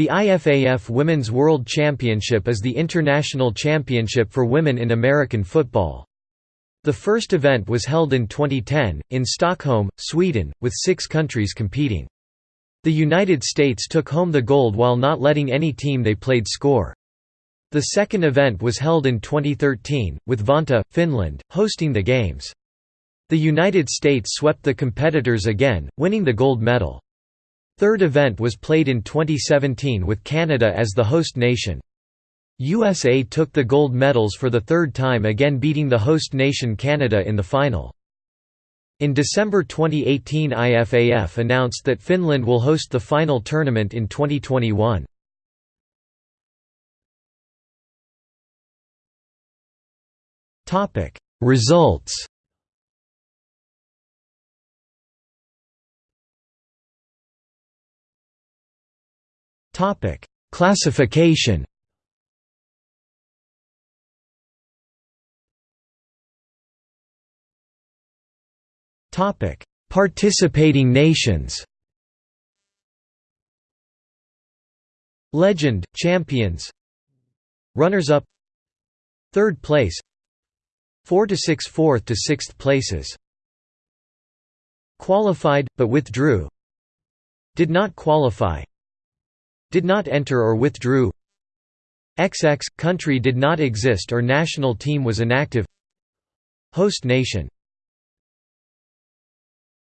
The IFAF Women's World Championship is the international championship for women in American football. The first event was held in 2010, in Stockholm, Sweden, with six countries competing. The United States took home the gold while not letting any team they played score. The second event was held in 2013, with Vantaa, Finland, hosting the Games. The United States swept the competitors again, winning the gold medal. Third event was played in 2017 with Canada as the host nation. USA took the gold medals for the third time again beating the host nation Canada in the final. In December 2018 IFAF announced that Finland will host the final tournament in 2021. Results Topic: Classification. Topic: Participating nations. Legend, champions. Runners-up. Third place. 4 to 6 fourth to 6th places. Qualified but withdrew. Did not qualify did not enter or withdrew. XX – country did not exist or national team was inactive. Host nation